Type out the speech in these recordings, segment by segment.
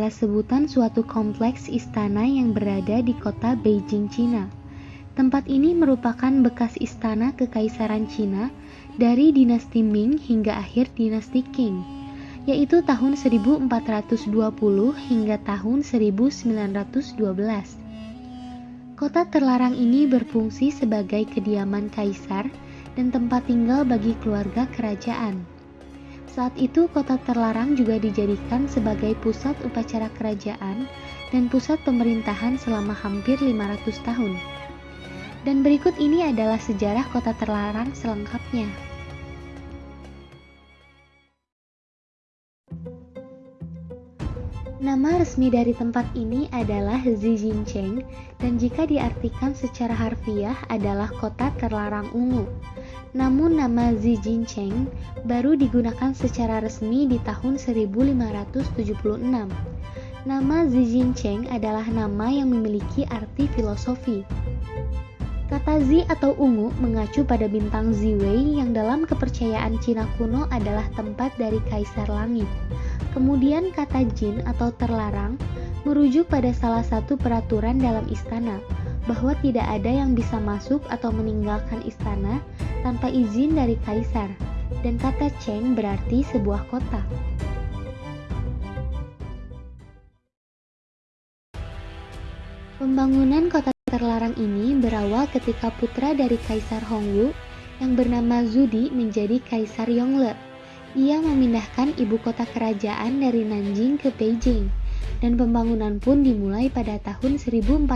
adalah sebutan suatu kompleks istana yang berada di kota Beijing, Cina. Tempat ini merupakan bekas istana kekaisaran Cina dari dinasti Ming hingga akhir dinasti Qing, yaitu tahun 1420 hingga tahun 1912. Kota terlarang ini berfungsi sebagai kediaman kaisar dan tempat tinggal bagi keluarga kerajaan. Saat itu kota terlarang juga dijadikan sebagai pusat upacara kerajaan dan pusat pemerintahan selama hampir 500 tahun. Dan berikut ini adalah sejarah kota terlarang selengkapnya. Nama resmi dari tempat ini adalah Zijincheng dan jika diartikan secara harfiah adalah kota terlarang ungu. Namun nama Zijincheng baru digunakan secara resmi di tahun 1576. Nama Zijincheng adalah nama yang memiliki arti filosofi. Kata Zi atau ungu mengacu pada bintang Ziwei yang dalam kepercayaan Cina kuno adalah tempat dari kaisar langit. Kemudian kata jin atau terlarang merujuk pada salah satu peraturan dalam istana, bahwa tidak ada yang bisa masuk atau meninggalkan istana tanpa izin dari kaisar, dan kata Cheng berarti sebuah kota. Pembangunan kota terlarang ini berawal ketika putra dari Kaisar Hongwu yang bernama Zudi menjadi Kaisar Yongle. Ia memindahkan ibu kota kerajaan dari Nanjing ke Beijing dan pembangunan pun dimulai pada tahun 1406.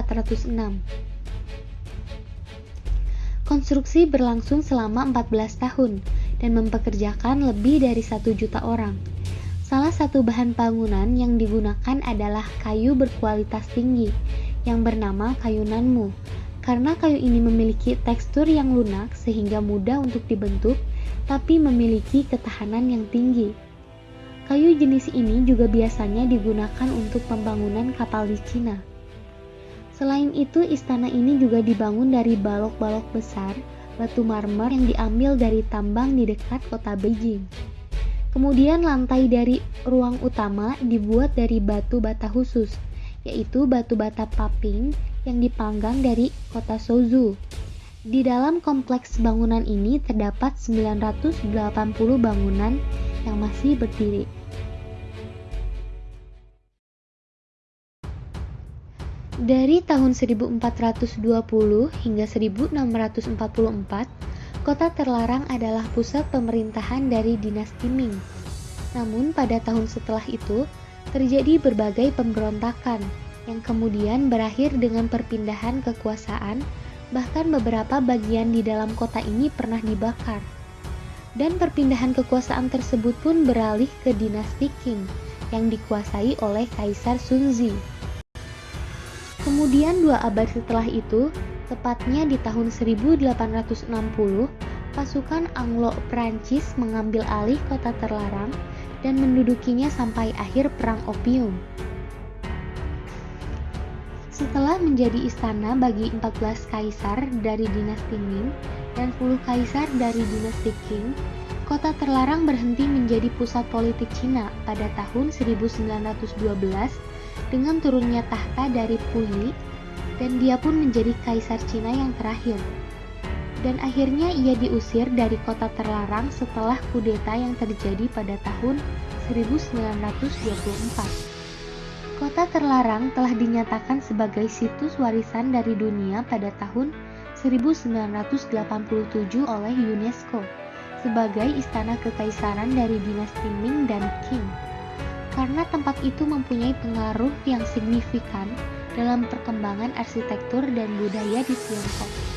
Konstruksi berlangsung selama 14 tahun dan mempekerjakan lebih dari satu juta orang. Salah satu bahan bangunan yang digunakan adalah kayu berkualitas tinggi yang bernama kayu nanmu. Karena kayu ini memiliki tekstur yang lunak sehingga mudah untuk dibentuk, tapi memiliki ketahanan yang tinggi. Kayu jenis ini juga biasanya digunakan untuk pembangunan kapal di Cina. Selain itu, istana ini juga dibangun dari balok-balok besar batu marmer yang diambil dari tambang di dekat kota Beijing. Kemudian lantai dari ruang utama dibuat dari batu bata khusus, yaitu batu bata paping yang dipanggang dari kota Suzhou. Di dalam kompleks bangunan ini terdapat 980 bangunan yang masih berdiri. Dari tahun 1420 hingga 1644, kota terlarang adalah pusat pemerintahan dari dinasti Ming. Namun pada tahun setelah itu, terjadi berbagai pemberontakan yang kemudian berakhir dengan perpindahan kekuasaan, bahkan beberapa bagian di dalam kota ini pernah dibakar dan perpindahan kekuasaan tersebut pun beralih ke dinasti Qing yang dikuasai oleh Kaisar Sunzi. Kemudian dua abad setelah itu, tepatnya di tahun 1860, pasukan Anglo Prancis mengambil alih kota terlarang dan mendudukinya sampai akhir Perang Opium. Setelah menjadi istana bagi 14 kaisar dari dinasti Ming, dan 10 kaisar dari dinasti Qing, kota terlarang berhenti menjadi pusat politik Cina pada tahun 1912 dengan turunnya tahta dari Puyi dan dia pun menjadi kaisar Cina yang terakhir. Dan akhirnya ia diusir dari kota terlarang setelah kudeta yang terjadi pada tahun 1924. Kota terlarang telah dinyatakan sebagai situs warisan dari dunia pada tahun 1987 oleh UNESCO sebagai istana kekaisaran dari dinasti Ming dan Qing. Karena tempat itu mempunyai pengaruh yang signifikan dalam perkembangan arsitektur dan budaya di Tiongkok.